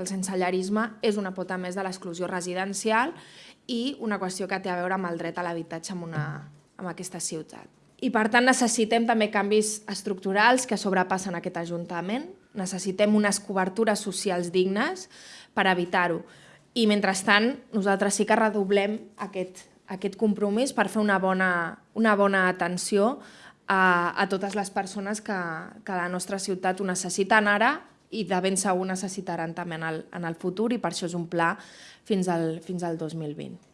El sensellarisme és una pota més de l'exclusió residencial i una qüestió que té a veure amb el dret a l'habitatge en, una, en aquesta ciutat. I per tant necessitem també canvis estructurals que sobrepassen aquest Ajuntament, necessitem unes cobertures socials dignes per evitar-ho. I mentrestant nosaltres sí que redoblem aquest, aquest compromís per fer una bona, una bona atenció a, a totes les persones que, que la nostra ciutat ho necessiten ara i de ben segur necessitaran també en el, en el futur i per això és un pla fins al, fins al 2020.